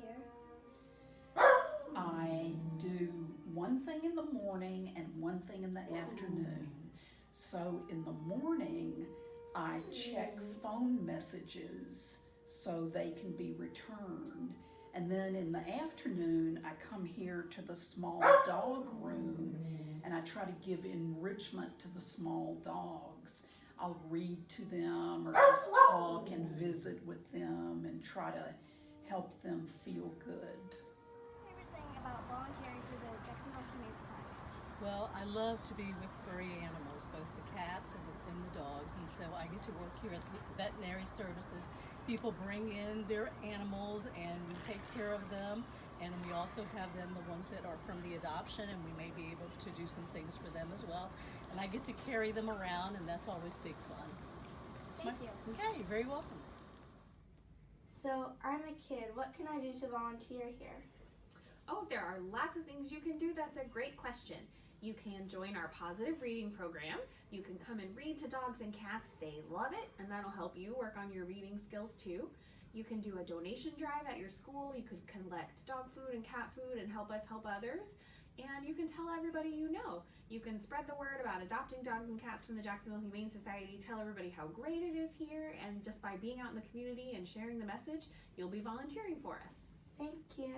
here. I do one thing in the morning and one thing in the afternoon. So in the morning, I check phone messages so they can be returned. And then in the afternoon, I come here to the small dog room and I try to give enrichment to the small dogs. I'll read to them or just talk and visit with them and try to help them feel good. favorite thing about volunteering for the Jacksonville Humane Society? Well, I love to be with furry animals, both the cats and the, and the dogs, and so I get to work here at the veterinary services. People bring in their animals and we take care of them, and we also have them, the ones that are from the adoption, and we may be able to do some things for them as well. And I get to carry them around, and that's always big fun. Thank you. Okay, very welcome. So, I'm a kid. What can I do to volunteer here? Oh, there are lots of things you can do. That's a great question. You can join our positive reading program. You can come and read to dogs and cats. They love it, and that'll help you work on your reading skills too. You can do a donation drive at your school. You could collect dog food and cat food and help us help others. And you can tell everybody you know. You can spread the word about adopting dogs and cats from the Jacksonville Humane Society. Tell everybody how great it is here. And just by being out in the community and sharing the message, you'll be volunteering for us. Thank you.